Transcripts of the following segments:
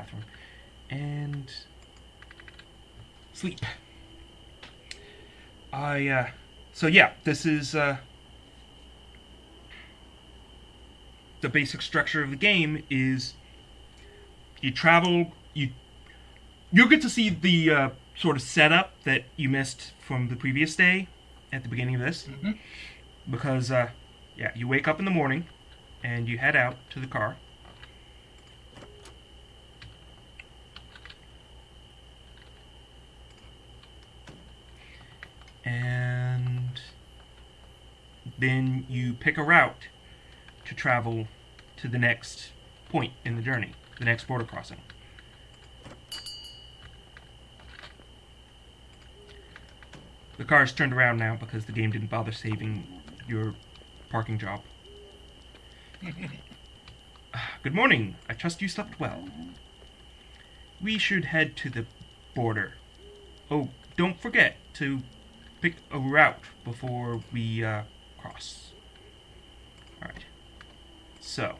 bathroom, and sleep. I, uh, so yeah, this is, uh, the basic structure of the game is you travel, you, you'll get to see the, uh, sort of setup that you missed from the previous day at the beginning of this. Mhm. Because, uh, yeah, you wake up in the morning and you head out to the car. Then you pick a route to travel to the next point in the journey, the next border crossing. The car is turned around now because the game didn't bother saving your parking job. Good morning. I trust you slept well. We should head to the border. Oh, don't forget to pick a route before we uh, cross. Alright. So.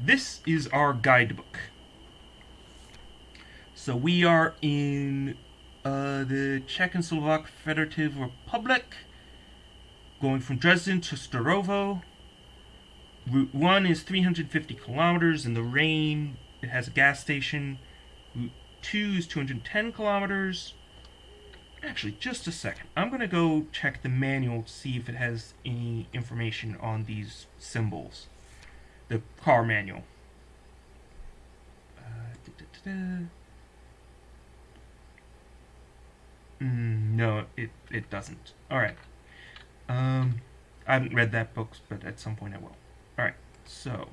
This is our guidebook. So we are in uh, the Czech and Slovak Federative Republic, going from Dresden to Starovo. Route 1 is 350 kilometers in the rain. It has a gas station. Route 2 is 210 kilometers. Actually, just a second. I'm going to go check the manual to see if it has any information on these symbols. The car manual. Uh, da-da-da-da. Mm, no, it, it doesn't. Alright. Um, I haven't read that book, but at some point I will. Alright, so.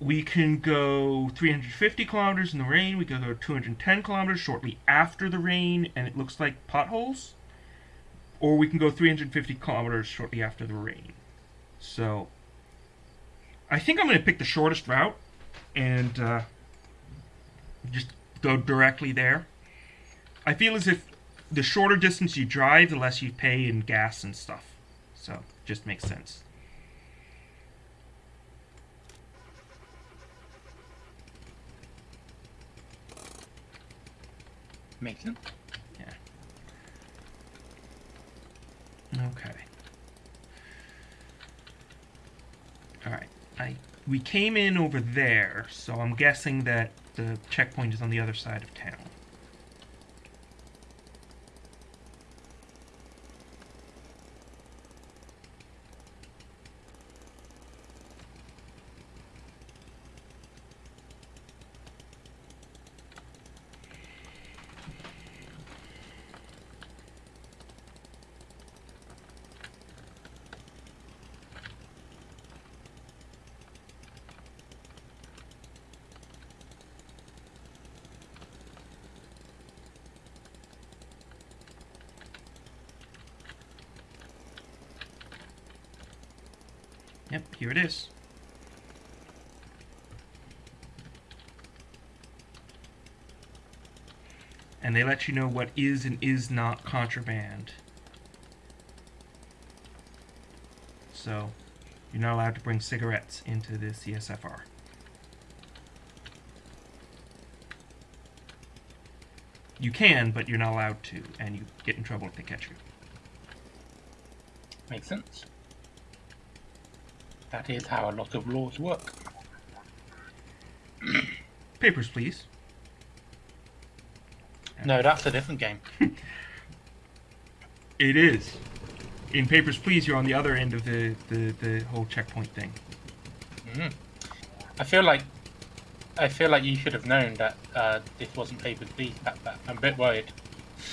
We can go 350 kilometers in the rain. We can go 210 kilometers shortly after the rain, and it looks like potholes. Or we can go 350 kilometers shortly after the rain. So, I think I'm going to pick the shortest route and uh, just go directly there. I feel as if the shorter distance you drive, the less you pay in gas and stuff. So, just makes sense. Makes sense. Okay. Alright. I we came in over there, so I'm guessing that the checkpoint is on the other side of town. Yep, here it is. And they let you know what is and is not contraband. So, you're not allowed to bring cigarettes into the CSFR. You can, but you're not allowed to, and you get in trouble if they catch you. Makes sense. That is how a lot of laws work. Papers, please. No, that's a different game. It is. In Papers, Please, you're on the other end of the, the, the whole checkpoint thing. Mhm. I feel like I feel like you should have known that uh, this wasn't Papers, Please. That, that, I'm a bit worried.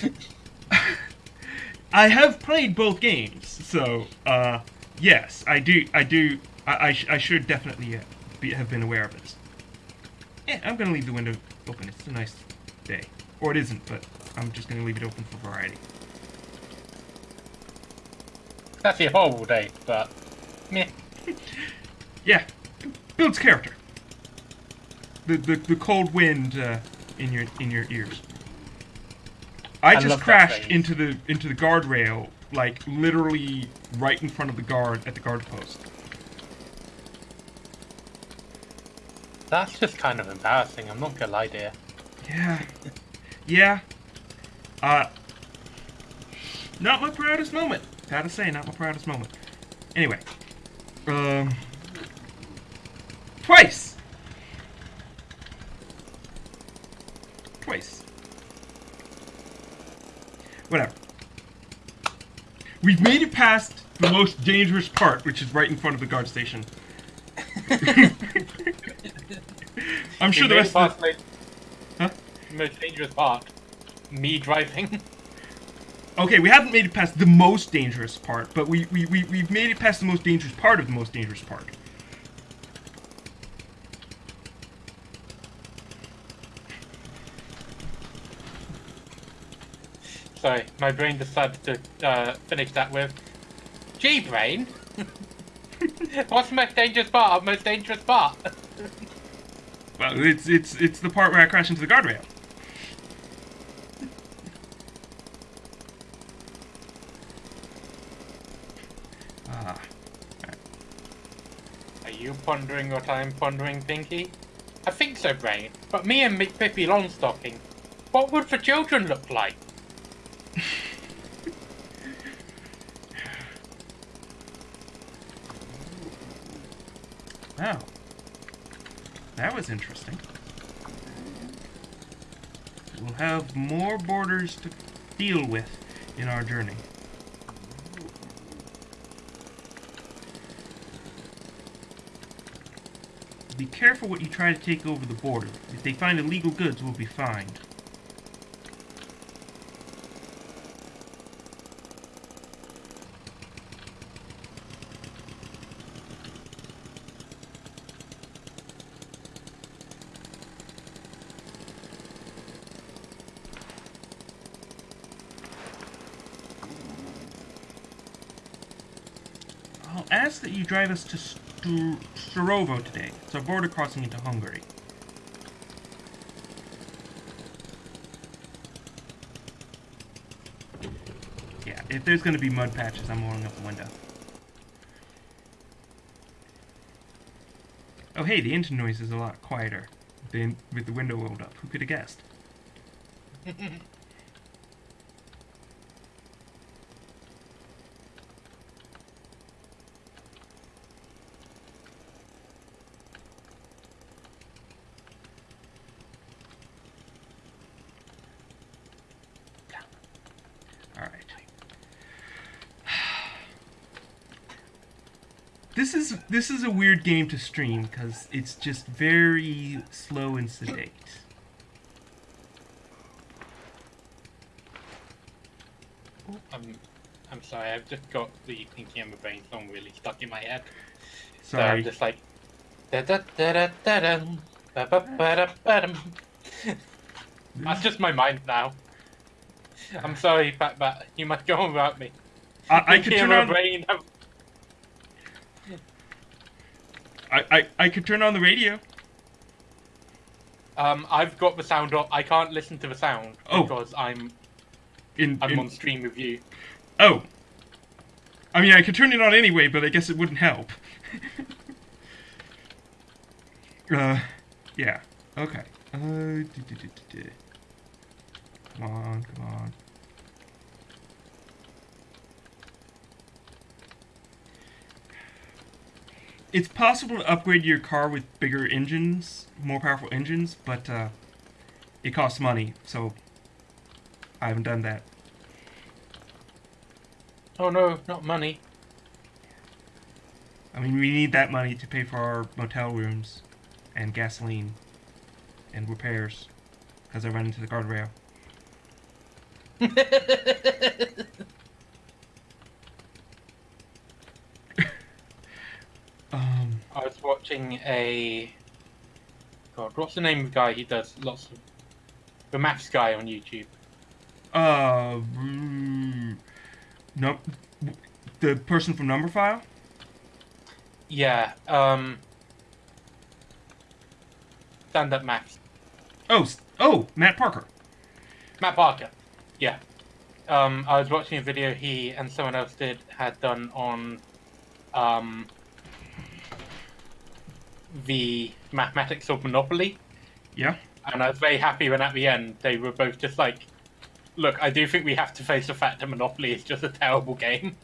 I have played both games, so uh, yes, I do. I do. I, I, sh- I should definitely uh, be, have been aware of this. Yeah, I'm gonna leave the window open. It's a nice day, or it isn't, but I'm just gonna leave it open for variety. It's actually a horrible day, but meh. Yeah, builds character. The the, the cold wind uh, in your in your ears. I, I just crashed into the into the guardrail, like, literally right in front of the guard, at the guard post. That's just kind of embarrassing, I'm not gonna lie to you. Yeah. Yeah. Uh, not my proudest moment. Gotta say, not my proudest moment. Anyway. Um... We've made it past the most dangerous part, which is right in front of the guard station. I'm sure the rest of the... the Huh? most dangerous part. Me driving. Okay, we haven't made it past the most dangerous part, but we, we, we, we've made it past the most dangerous part of the most dangerous part. Sorry, my brain decided to uh, finish that with G brain. What's the most dangerous part? Most dangerous part. Well, it's it's it's the part where I crash into the guardrail. Ah, Are you pondering what I'm pondering, Pinky? I think so, Brain. But me and McPippy Longstocking, what would the children look like? wow. That was interesting. We'll have more borders to deal with in our journey. Be careful what you try to take over the border. If they find illegal goods, we'll be fined. I'll ask that you drive us to Starovo today. It's our border crossing into Hungary. Yeah, if there's gonna be mud patches, I'm rolling up the window. Oh hey, the engine noise is a lot quieter than with the window rolled up. Who could have guessed? Alright. This is this is a weird game to stream because it's just very slow and sedate. I'm, I'm sorry, I've just got the Pinky and the Brain song really stuck in my head. So I'm just like. da da da da da dum, ba ba ba da ba dum. That's just my mind now. I'm sorry, Bat Bat. You must go on without me. I, I could turn on Brain. I, I, I could turn on the radio. Um, I've got the sound off. I can't listen to the sound Oh. because I'm In, I'm in- on stream with you. oh. I mean, I could turn it on anyway, but I guess it wouldn't help. uh, yeah. Okay. Uh, come on, come on. It's possible to upgrade your car with bigger engines, more powerful engines, but uh, it costs money, so I haven't done that. Oh no, not money. I mean, we need that money to pay for our motel rooms and gasoline and repairs because I ran into the guardrail. I was watching a. God, what's the name of the guy? He does lots of. The maths guy on YouTube. uh, mm, no, the person from Numberphile. Yeah, um. Stand up maths. Oh, oh, Matt Parker. Matt Parker. Yeah. Um, I was watching a video he and someone else did had done on um the mathematics of Monopoly, Yeah. and I was very happy when at the end they were both just like, "Look, I do think we have to face the fact that Monopoly is just a terrible game."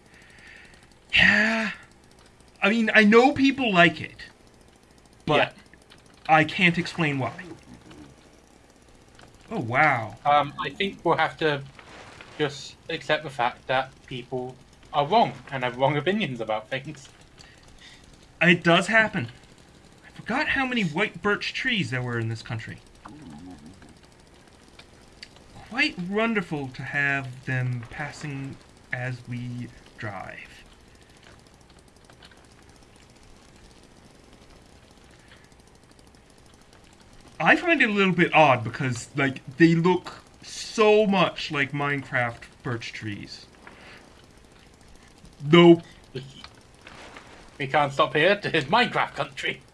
Yeah. I mean, I know people like it, but Yeah. I can't explain why. Oh wow. Um, I think we'll have to just accept the fact that people are wrong and have wrong opinions about things. It does happen. I forgot how many white birch trees there were in this country. Quite wonderful to have them passing as we drive. I find it a little bit odd because, like, they look so much like Minecraft birch trees. Though We can't stop here to his Minecraft country.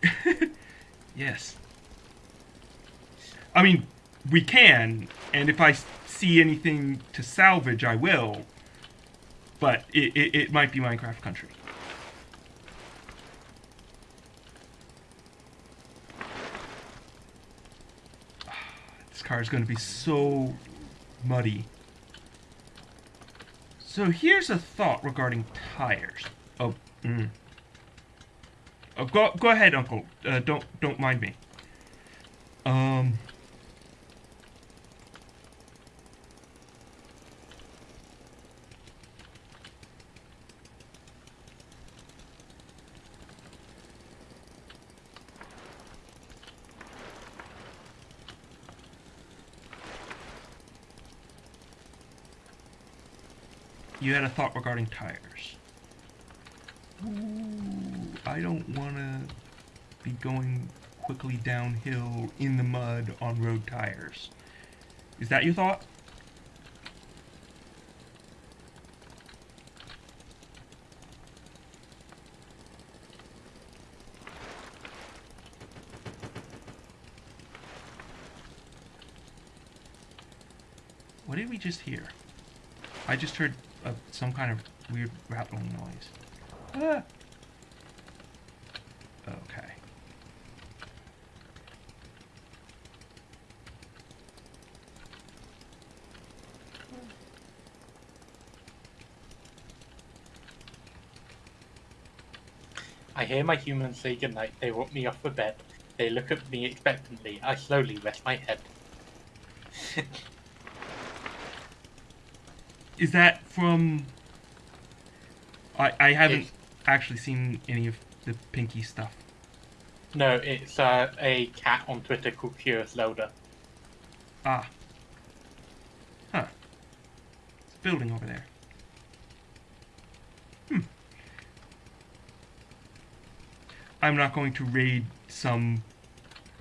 Yes. I mean, we can, and if I see anything to salvage, I will. But it, it, it might be Minecraft country. This car is going to be so muddy. So here's a thought regarding tires. Oh, mm. Oh, go go ahead, Uncle. Uh, don't don't mind me. Um. You had a thought regarding tires. Ooh, I don't want to be going quickly downhill in the mud on road tires. Is that your thought? What did we just hear? I just heard uh, some kind of weird rattling noise. Ah. Okay. I hear my humans say goodnight. They want me off the bed. They look at me expectantly. I slowly rest my head. Is that from? I I haven't It's- actually seen any of the Pinky stuff. No, it's uh, a cat on Twitter called Curious Loader. Ah. Huh. It's a building over there. Hmm. I'm not going to raid some,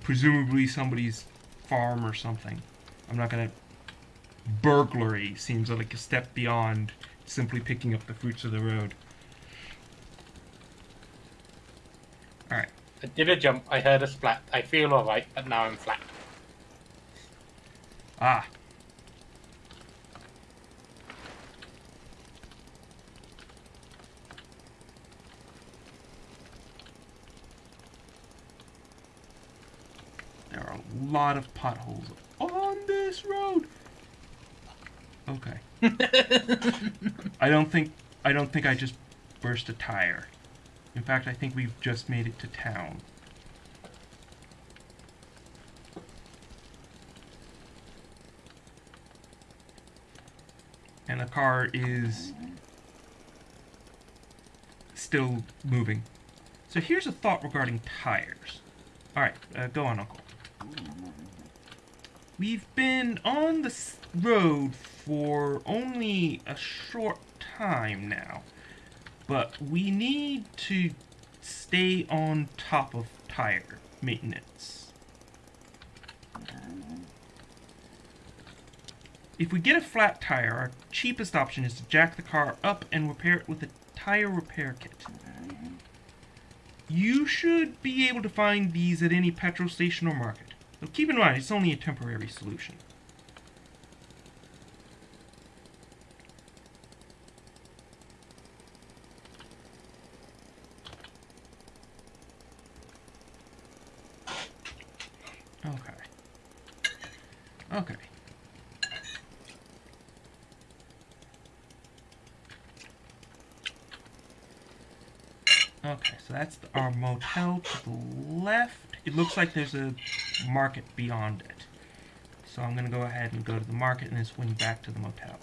presumably somebody's farm or something. I'm not gonna. Burglary seems like a step beyond simply picking up the fruits of the road. Alright. I did a jump. I heard a splat. I feel alright, but now I'm flat. Ah. There are a lot of potholes on this road. Okay. I don't think I don't think I just burst a tire. In fact, I think we've just made it to town. and the car is still moving. So here's a thought regarding tires. All right, uh, go on, Uncle. We've been on the road for only a short time now, but we need to stay on top of tire maintenance. If we get a flat tire, our cheapest option is to jack the car up and repair it with a tire repair kit. You should be able to find these at any petrol station or market. Now keep in mind, it's only a temporary solution. Okay. Okay. Okay, so that's our motel to the left. It looks like there's a market beyond it. So I'm going to go ahead and go to the market and then swing back to the motel.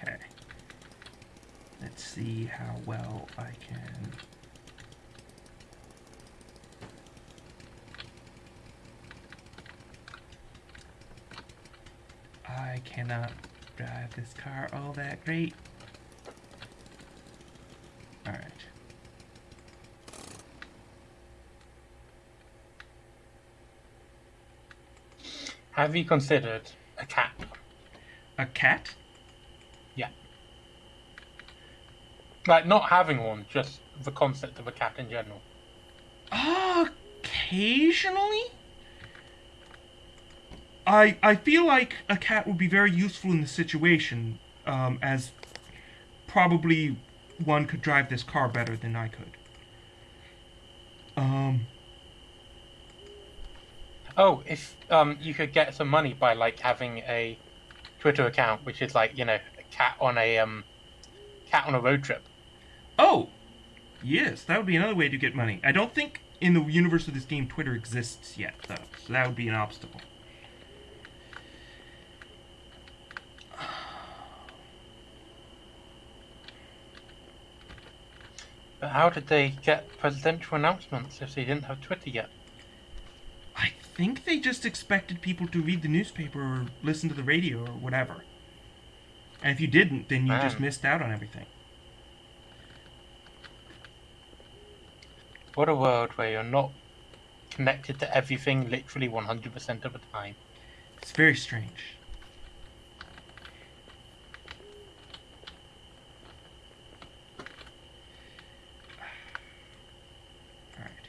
Okay. Let's see how well I can. I cannot drive this car all that great. Alright. Have you considered a cat? A cat? Like not having one, just the concept of a cat in general. Occasionally? I I feel like a cat would be very useful in the situation, um, as probably one could drive this car better than I could. Um, Oh, if um you could get some money by like having a Twitter account, which is like you know a cat on a um cat on a road trip. Oh, yes, that would be another way to get money. I don't think in the universe of this game Twitter exists yet, though, so that would be an obstacle. But how did they get presidential announcements if they didn't have Twitter yet? I think they just expected people to read the newspaper or listen to the radio or whatever. And if you didn't, then you just missed out on everything. What a world where you're not connected to everything literally 100% of the time. It's very strange. Alright.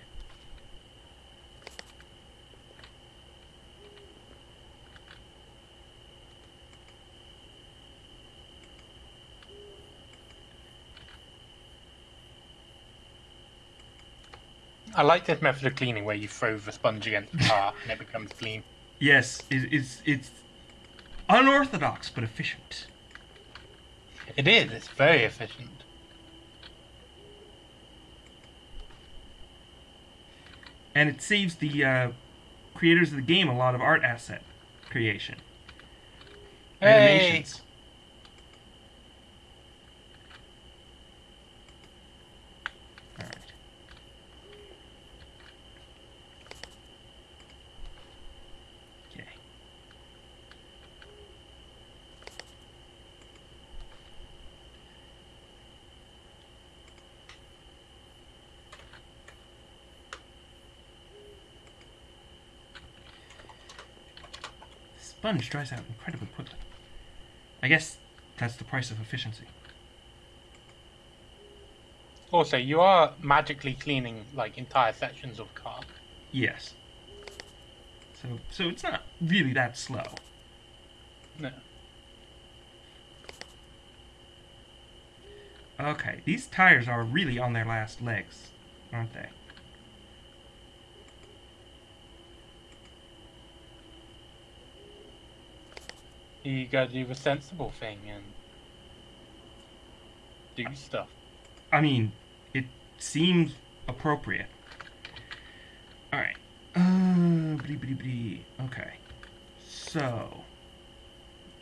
I like this method of cleaning where you throw the sponge against the car and it becomes clean. Yes, it, it's it's unorthodox but efficient. It is, it's very efficient. And it saves the uh, creators of the game a lot of art asset creation. Hey! Animations. Alright. Okay. Sponge dries out incredibly quickly. I guess that's the price of efficiency. Also, you are magically cleaning like entire sections of car. Yes. So so it's not really that slow. No. Okay, these tires are really on their last legs, aren't they? You gotta do the sensible thing and do stuff. I mean, it seems appropriate. Alright. Uh, blee, blee. Okay. So,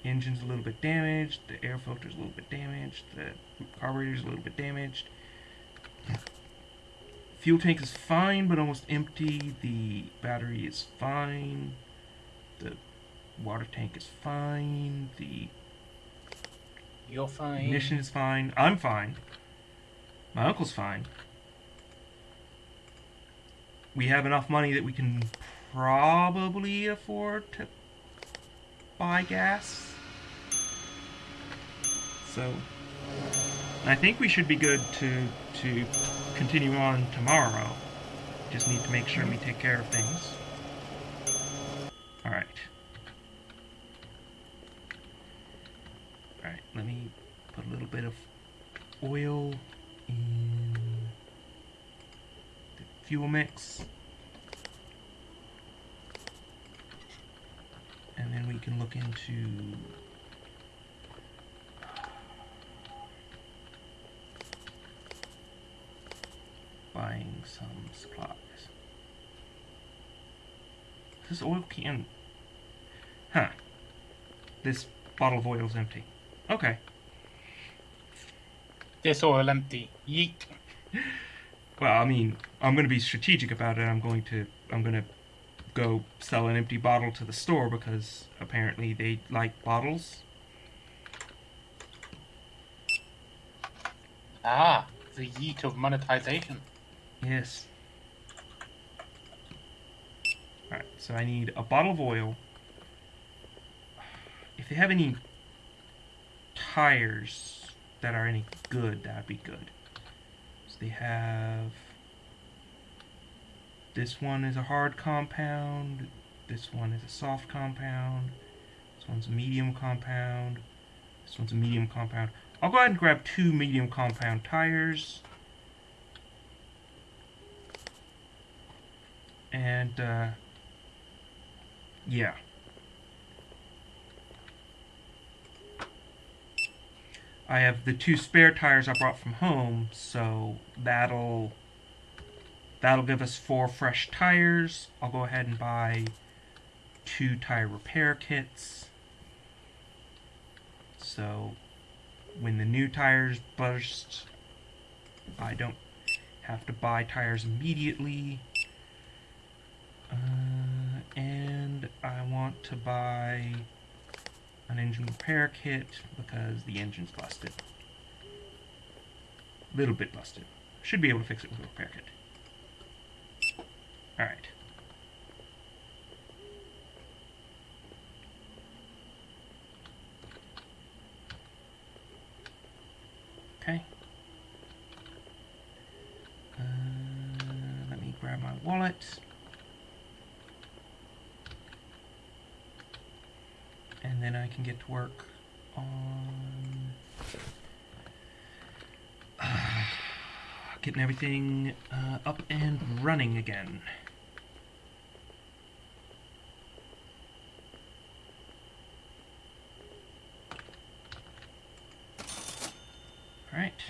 engine's a little bit damaged, the air filter's a little bit damaged, the carburetor's a little bit damaged. Fuel tank is fine, but almost empty. The battery is fine. The water tank is fine. The You're fine. ignition is fine. I'm fine. My uncle's fine. We have enough money that we can probably afford to buy gas. So I think we should be good to to continue on tomorrow. Just need to make sure we take care of things. Alright. Alright, let me put a little bit of oil in the fuel mix. And then we can look into buying some supplies. This oil can. Huh. This bottle of oil is empty. Okay. This oil empty. Yeet. Well, I mean, I'm going to be strategic about it. I'm going to I'm going to go sell an empty bottle to the store because apparently they like bottles. Ah, the yeet of monetization. Yes. Alright, so I need a bottle of oil. If they have any tires that are any good, that'd be good. So they have. This one is a hard compound. This one is a soft compound. This one's a medium compound. This one's a medium compound. I'll go ahead and grab two medium compound tires. And, uh, yeah. I have the two spare tires I brought from home, so that'll that'll give us four fresh tires. I'll go ahead and buy two tire repair kits. So when the new tires burst, I don't have to buy tires immediately. Uh, and I want to buy an engine repair kit because the engine's busted. Little bit busted. Should be able to fix it with a repair kit. Alright. Okay. Uh, let me grab my wallet. And then I can get to work on uh, getting everything uh, up and running again. Alright.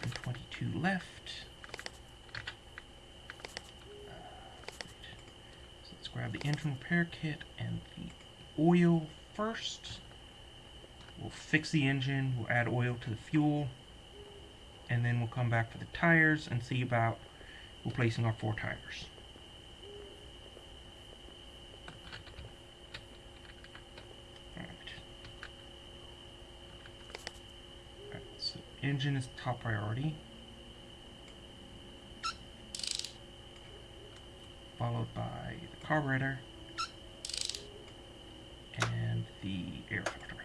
122 left. Let's grab the engine repair kit and the oil first. We'll fix the engine, we'll add oil to the fuel, and then we'll come back for the tires and see about replacing our four tires. Alright. So engine is top priority. Followed by the carburetor and the air filter.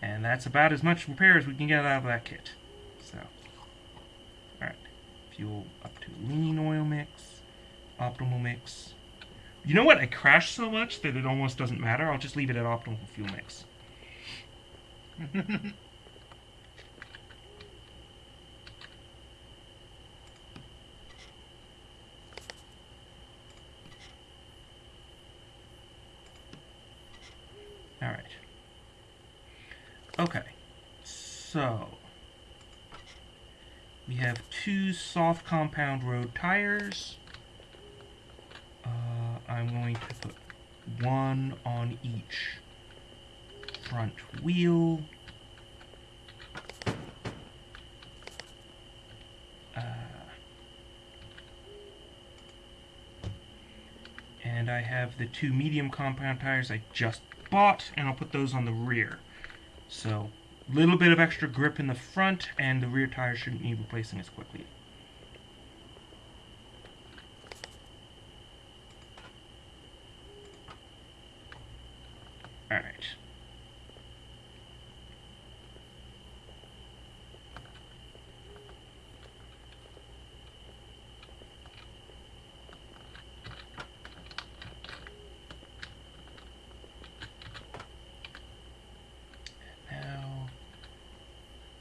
And that's about as much repair as we can get out of that kit. So, alright. Fuel up to lean oil mix, optimal mix. You know what? I crashed so much that it almost doesn't matter. I'll just leave it at optimal fuel mix. Alright. Okay. So. We have two soft compound road tires. Uh, I'm going to put one on each front wheel. Uh, and I have the two medium compound tires I just bought, and I'll put those on the rear. So, a little bit of extra grip in the front, and the rear tires shouldn't need replacing as quickly. All right. Now,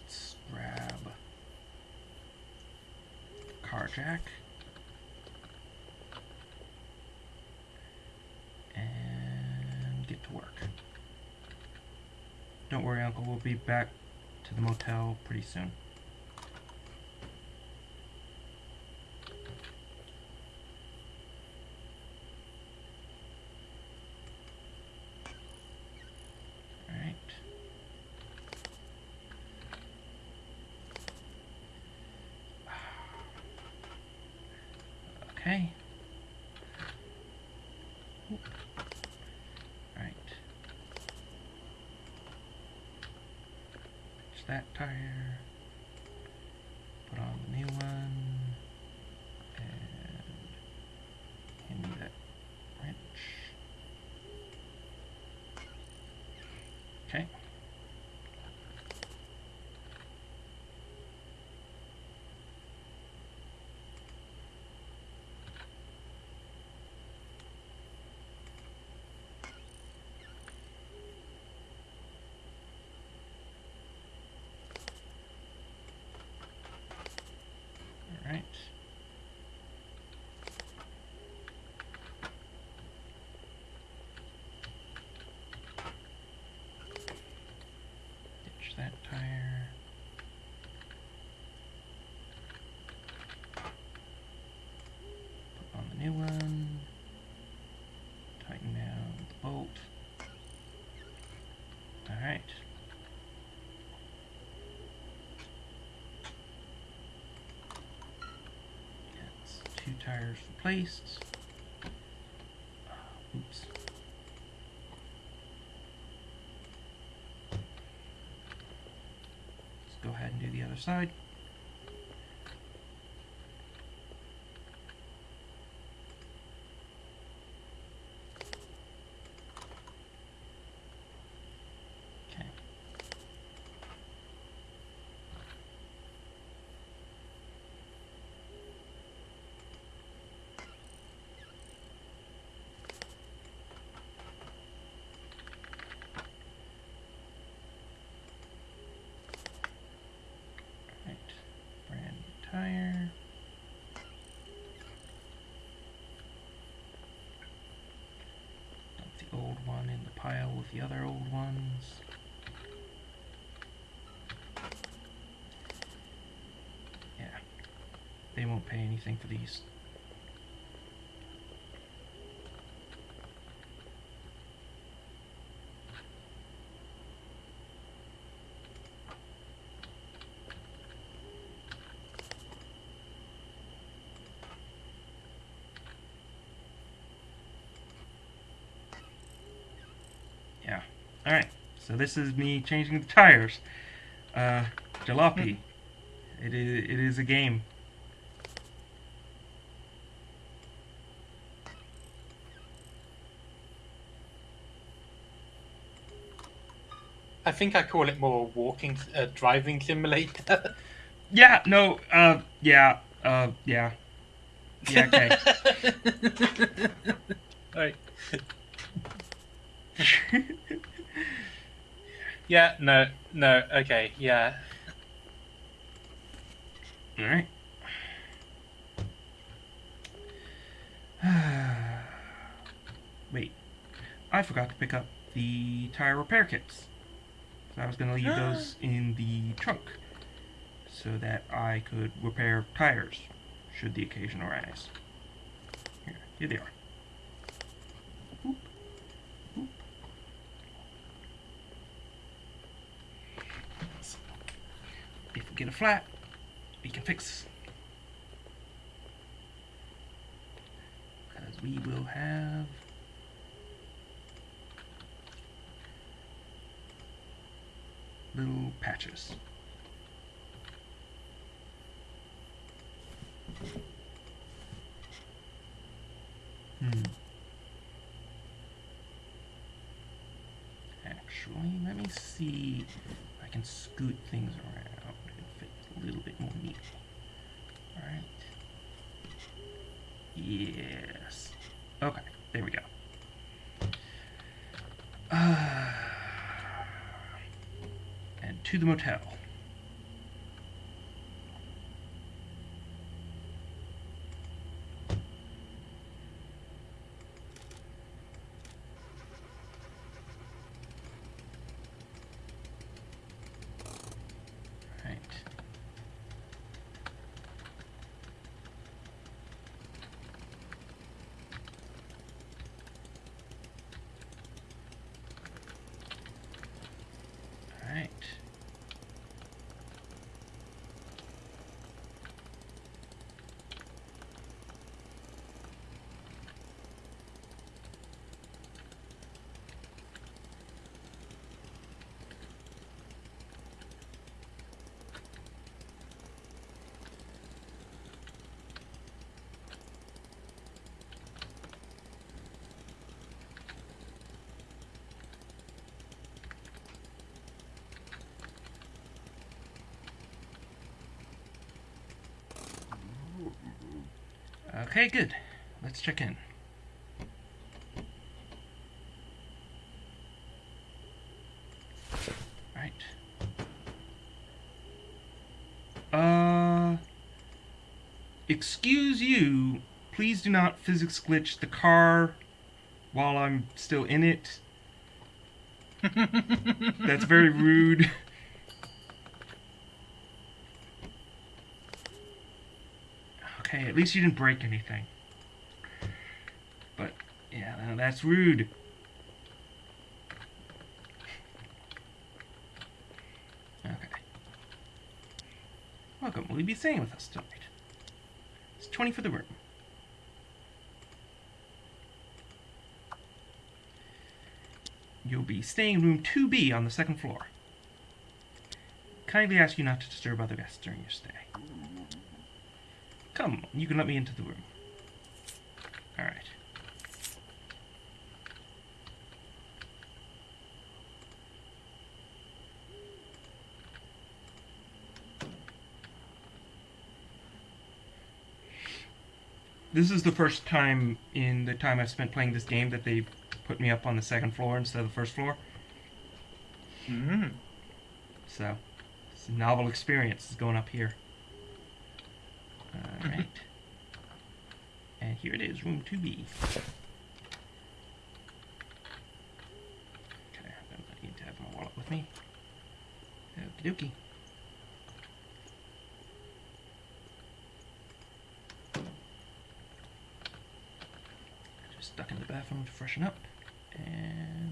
let's grab car jack. And get to work. Don't worry, Uncle, we'll be back to the motel pretty soon. Alright. Okay. Right. Fix that tire. Put on the new one. And hand me that wrench. Okay. All right. Ditch that tire. Put on the new one. Tighten down the bolt. All right. That's two tires replaced. Uh, oops. Let's go ahead and do the other side. Okay. Right, tire. Dump the old one in the pile with the other old ones. Yeah, they won't pay anything for these. Yeah. All right. So this is me changing the tires. Uh, Jalopy. It is. It is a game. I think I call it more walking, uh, driving simulator. Yeah. No. Uh. Yeah. Uh. Yeah. Yeah. Okay. right. Yeah. No. No. Okay. Yeah. All right. Wait, I forgot to pick up the tire repair kits. So I was going to leave ah. those in the trunk so that I could repair tires should the occasion arise. Here, here they are. Boop, boop. If we get a flat, we can fix. Because we will have little patches. Hmm. actually. Let me see if I can scoot things around little bit more. Alright. Yes. Okay, there we go. Uh, and to the motel. Right. Alright. Okay, good. Let's check in. Right. Uh. Excuse you. Please do not physics glitch the car while I'm still in it. That's very rude. Okay, at least you didn't break anything. But, yeah, that's rude. Okay. Welcome. Will you be staying with us tonight? It's 20 for the room. You'll be staying in room 2B on the second floor. Kindly ask you not to disturb other guests during your stay. Come, on, you can let me into the room. Alright. This is the first time in the time I've spent playing this game that they've put me up on the second floor instead of the first floor. Mm. So, it's a novel experience is going up here. Alright. and here it is, room 2B. Okay, I need to have my wallet with me. Okie dokie. Just duck in the bathroom to freshen up. And